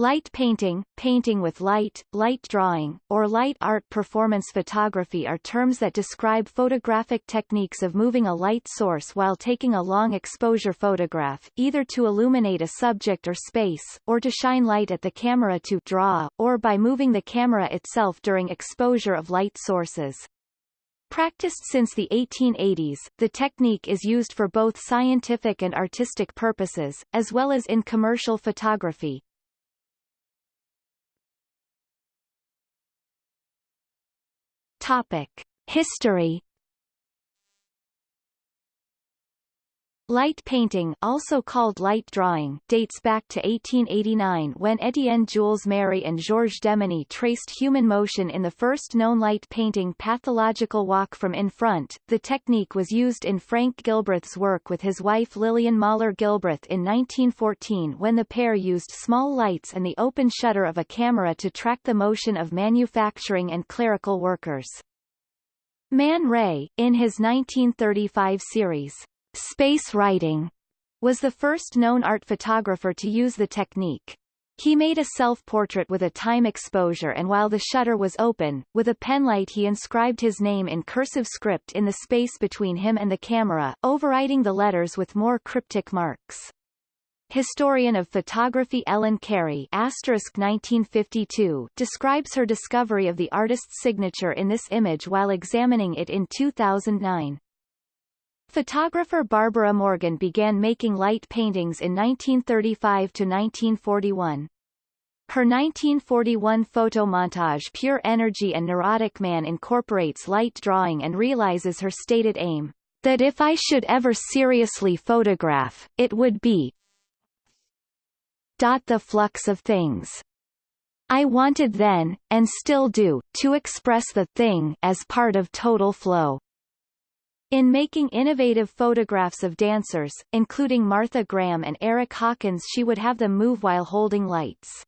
Light painting, painting with light, light drawing, or light art performance photography are terms that describe photographic techniques of moving a light source while taking a long exposure photograph, either to illuminate a subject or space, or to shine light at the camera to draw, or by moving the camera itself during exposure of light sources. Practiced since the 1880s, the technique is used for both scientific and artistic purposes, as well as in commercial photography. Topic. History Light painting also called light drawing dates back to 1889 when Étienne Jules Marey and Georges Demeny traced human motion in the first known light painting Pathological Walk from in front. The technique was used in Frank Gilbreth's work with his wife Lillian Moller Gilbreth in 1914 when the pair used small lights and the open shutter of a camera to track the motion of manufacturing and clerical workers. Man Ray, in his 1935 series, Space writing was the first known art photographer to use the technique. He made a self-portrait with a time exposure and while the shutter was open, with a penlight he inscribed his name in cursive script in the space between him and the camera, overriding the letters with more cryptic marks. Historian of photography Ellen Carey 1952 describes her discovery of the artist's signature in this image while examining it in 2009. Photographer Barbara Morgan began making light paintings in 1935 to 1941. Her 1941 photo montage Pure Energy and Neurotic Man incorporates light drawing and realizes her stated aim, that if I should ever seriously photograph, it would be the flux of things. I wanted then, and still do, to express the thing as part of total flow. In making innovative photographs of dancers, including Martha Graham and Eric Hawkins she would have them move while holding lights.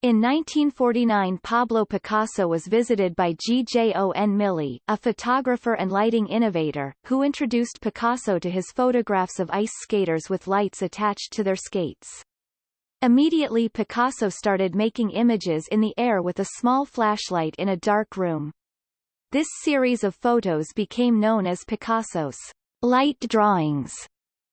In 1949 Pablo Picasso was visited by G. J. O. N. Mili, a photographer and lighting innovator, who introduced Picasso to his photographs of ice skaters with lights attached to their skates. Immediately Picasso started making images in the air with a small flashlight in a dark room. This series of photos became known as Picasso's light drawings.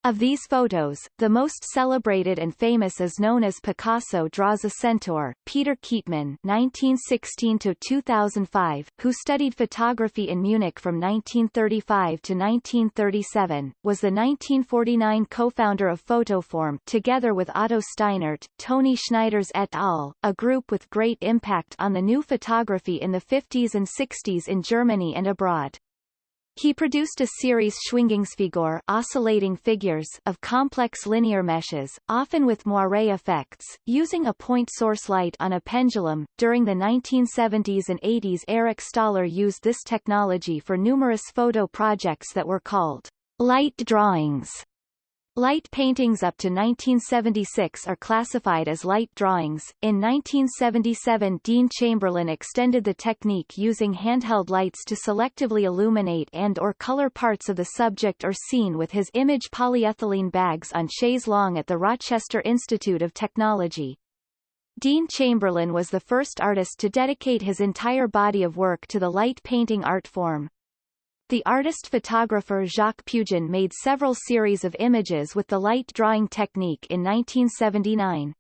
Of these photos, the most celebrated and famous is known as Picasso Draws a Centaur. Peter Keetman (1916–2005), who studied photography in Munich from 1935 to 1937, was the 1949 co-founder of Photoform, together with Otto Steinert, Toni Schneiders et al., a group with great impact on the new photography in the 50s and 60s in Germany and abroad. He produced a series Schwingungsfigur oscillating figures of complex linear meshes, often with moire effects, using a point source light on a pendulum. During the 1970s and 80s Eric Staller used this technology for numerous photo projects that were called light drawings. Light paintings up to 1976 are classified as light drawings. In 1977 Dean Chamberlain extended the technique using handheld lights to selectively illuminate and or color parts of the subject or scene with his image polyethylene bags on chaise longue at the Rochester Institute of Technology. Dean Chamberlain was the first artist to dedicate his entire body of work to the light painting art form. The artist-photographer Jacques Pugin made several series of images with the light drawing technique in 1979.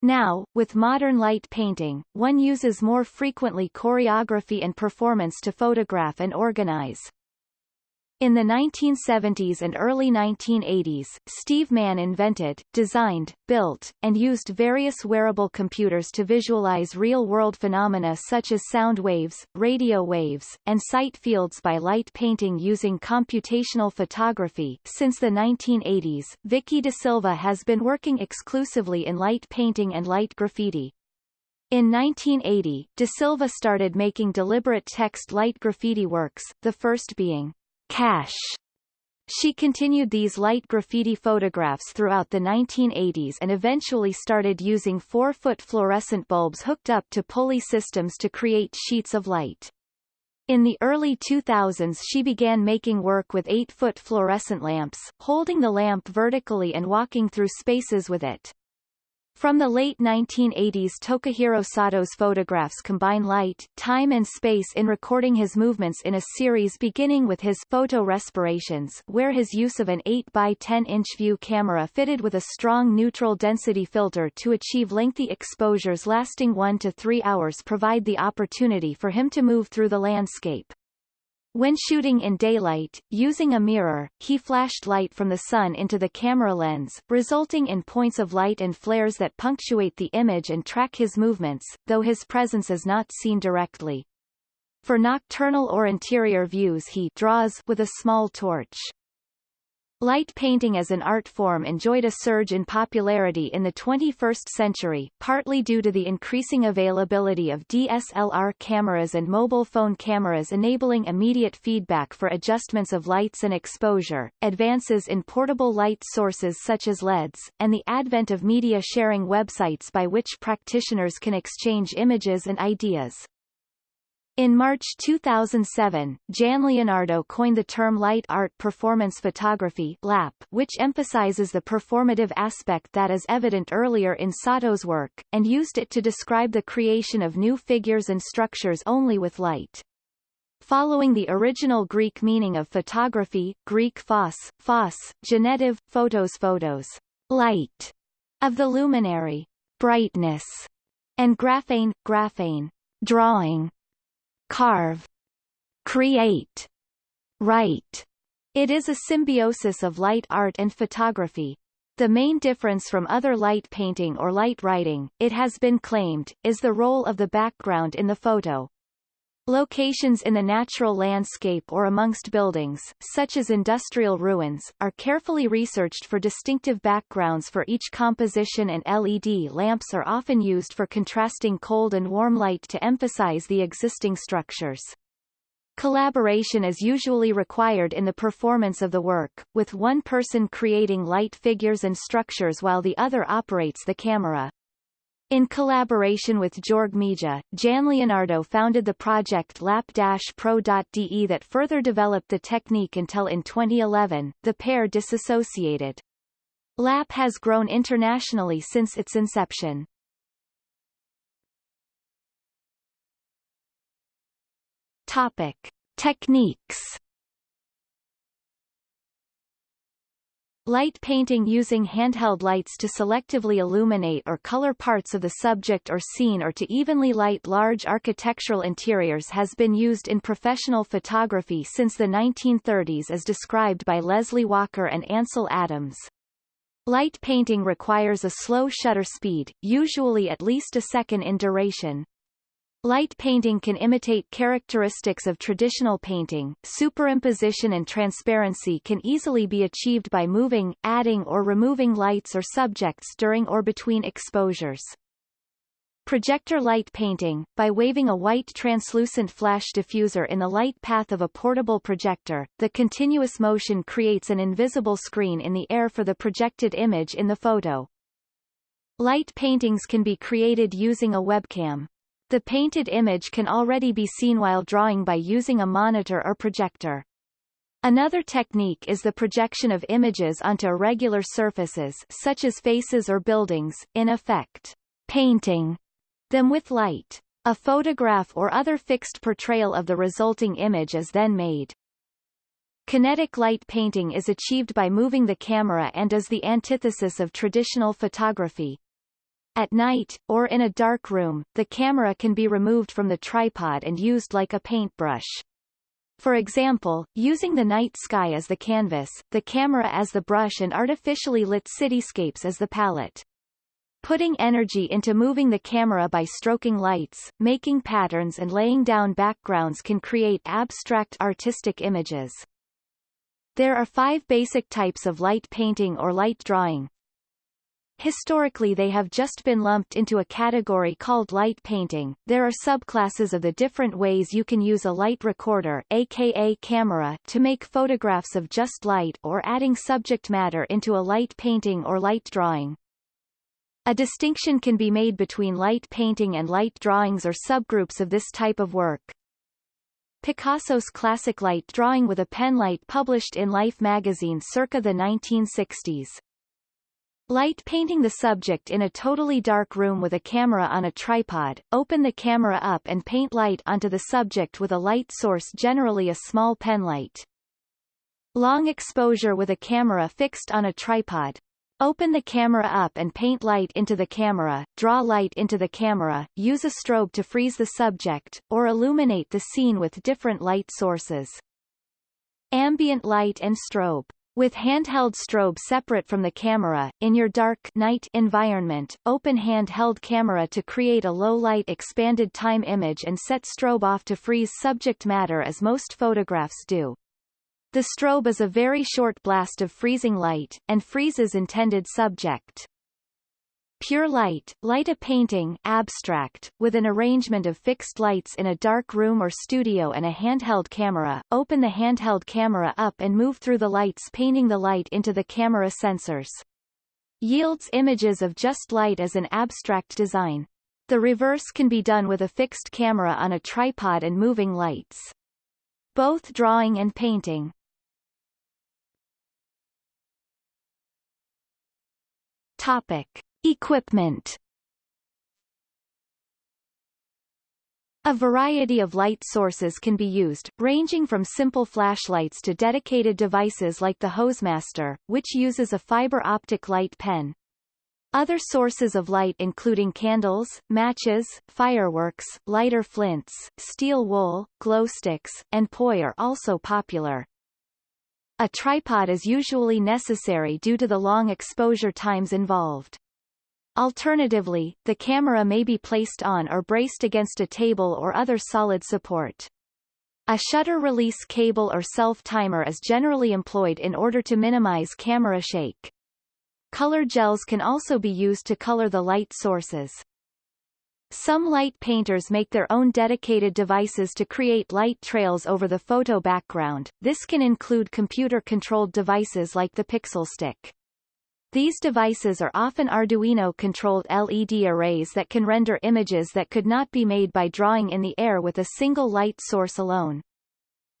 Now, with modern light painting, one uses more frequently choreography and performance to photograph and organize. In the 1970s and early 1980s, Steve Mann invented, designed, built, and used various wearable computers to visualize real-world phenomena such as sound waves, radio waves, and sight fields by light painting using computational photography. Since the 1980s, Vicki DaSilva has been working exclusively in light painting and light graffiti. In 1980, De Silva started making deliberate text light graffiti works, the first being Cash. She continued these light graffiti photographs throughout the 1980s and eventually started using 4-foot fluorescent bulbs hooked up to pulley systems to create sheets of light. In the early 2000s she began making work with 8-foot fluorescent lamps, holding the lamp vertically and walking through spaces with it. From the late 1980s Tokihiro Sato's photographs combine light, time and space in recording his movements in a series beginning with his photo respirations where his use of an 8 by 10 inch view camera fitted with a strong neutral density filter to achieve lengthy exposures lasting 1 to 3 hours provide the opportunity for him to move through the landscape. When shooting in daylight, using a mirror, he flashed light from the sun into the camera lens, resulting in points of light and flares that punctuate the image and track his movements, though his presence is not seen directly. For nocturnal or interior views he draws with a small torch. Light painting as an art form enjoyed a surge in popularity in the 21st century, partly due to the increasing availability of DSLR cameras and mobile phone cameras enabling immediate feedback for adjustments of lights and exposure, advances in portable light sources such as LEDs, and the advent of media sharing websites by which practitioners can exchange images and ideas. In March 2007, Jan Leonardo coined the term light art performance photography LAP, which emphasizes the performative aspect that is evident earlier in Sato's work, and used it to describe the creation of new figures and structures only with light. Following the original Greek meaning of photography, Greek phos, phos, genetive, photos photos, light, of the luminary, brightness, and graphane, graphane, drawing, carve, create, write. It is a symbiosis of light art and photography. The main difference from other light painting or light writing, it has been claimed, is the role of the background in the photo. Locations in the natural landscape or amongst buildings, such as industrial ruins, are carefully researched for distinctive backgrounds for each composition and LED lamps are often used for contrasting cold and warm light to emphasize the existing structures. Collaboration is usually required in the performance of the work, with one person creating light figures and structures while the other operates the camera. In collaboration with Georg Mija, Jan Leonardo founded the project lap-pro.de that further developed the technique until in 2011, the pair disassociated. LAP has grown internationally since its inception. Topic. Techniques Light painting using handheld lights to selectively illuminate or color parts of the subject or scene or to evenly light large architectural interiors has been used in professional photography since the 1930s as described by Leslie Walker and Ansel Adams. Light painting requires a slow shutter speed, usually at least a second in duration. Light painting can imitate characteristics of traditional painting. Superimposition and transparency can easily be achieved by moving, adding or removing lights or subjects during or between exposures. Projector light painting, by waving a white translucent flash diffuser in the light path of a portable projector, the continuous motion creates an invisible screen in the air for the projected image in the photo. Light paintings can be created using a webcam. The painted image can already be seen while drawing by using a monitor or projector. Another technique is the projection of images onto irregular surfaces such as faces or buildings, in effect, painting them with light. A photograph or other fixed portrayal of the resulting image is then made. Kinetic light painting is achieved by moving the camera and is the antithesis of traditional photography. At night, or in a dark room, the camera can be removed from the tripod and used like a paintbrush. For example, using the night sky as the canvas, the camera as the brush and artificially lit cityscapes as the palette. Putting energy into moving the camera by stroking lights, making patterns and laying down backgrounds can create abstract artistic images. There are five basic types of light painting or light drawing, Historically they have just been lumped into a category called light painting. There are subclasses of the different ways you can use a light recorder aka camera to make photographs of just light or adding subject matter into a light painting or light drawing. A distinction can be made between light painting and light drawings or subgroups of this type of work. Picasso's classic light drawing with a pen light published in Life magazine circa the 1960s. Light painting the subject in a totally dark room with a camera on a tripod, open the camera up and paint light onto the subject with a light source generally a small pen light. Long exposure with a camera fixed on a tripod. Open the camera up and paint light into the camera, draw light into the camera, use a strobe to freeze the subject, or illuminate the scene with different light sources. Ambient light and strobe with handheld strobe separate from the camera, in your dark night environment, open handheld camera to create a low-light expanded time image and set strobe off to freeze subject matter as most photographs do. The strobe is a very short blast of freezing light, and freezes intended subject. Pure light, light a painting abstract, with an arrangement of fixed lights in a dark room or studio and a handheld camera, open the handheld camera up and move through the lights painting the light into the camera sensors. Yields images of just light as an abstract design. The reverse can be done with a fixed camera on a tripod and moving lights. Both drawing and painting. Topic. Equipment A variety of light sources can be used, ranging from simple flashlights to dedicated devices like the Hosemaster, which uses a fiber optic light pen. Other sources of light including candles, matches, fireworks, lighter flints, steel wool, glow sticks, and poi are also popular. A tripod is usually necessary due to the long exposure times involved. Alternatively, the camera may be placed on or braced against a table or other solid support. A shutter release cable or self-timer is generally employed in order to minimize camera shake. Color gels can also be used to color the light sources. Some light painters make their own dedicated devices to create light trails over the photo background. This can include computer-controlled devices like the Pixel Stick. These devices are often Arduino-controlled LED arrays that can render images that could not be made by drawing in the air with a single light source alone.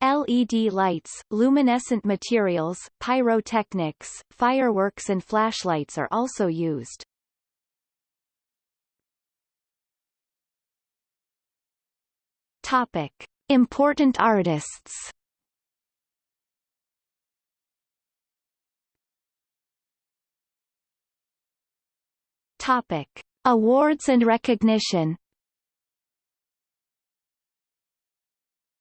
LED lights, luminescent materials, pyrotechnics, fireworks and flashlights are also used. Topic. Important artists Topic. Awards and recognition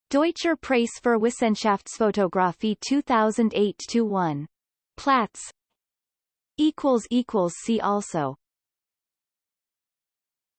Deutscher Preis für Wissenschaftsfotografie 2008-1. Platz Equals equals See also